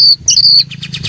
フフフフ。